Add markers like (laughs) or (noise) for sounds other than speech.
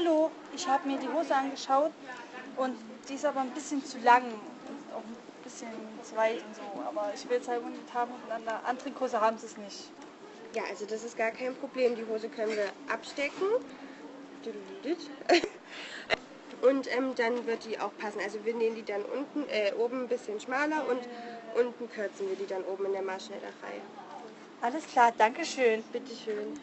Hallo, ich habe mir die Hose angeschaut und die ist aber ein bisschen zu lang und auch ein bisschen zu weit und so. Aber ich will es halt unbedingt haben und an der Antrinkhose haben sie es nicht. Ja, also das ist gar kein Problem. Die Hose können wir abstecken. (laughs) Und ähm, dann wird die auch passen. Also wir nähen die dann unten, äh, oben ein bisschen schmaler und unten kürzen wir die dann oben in der Maßschneiderei. Alles klar, Dankeschön. Bitteschön.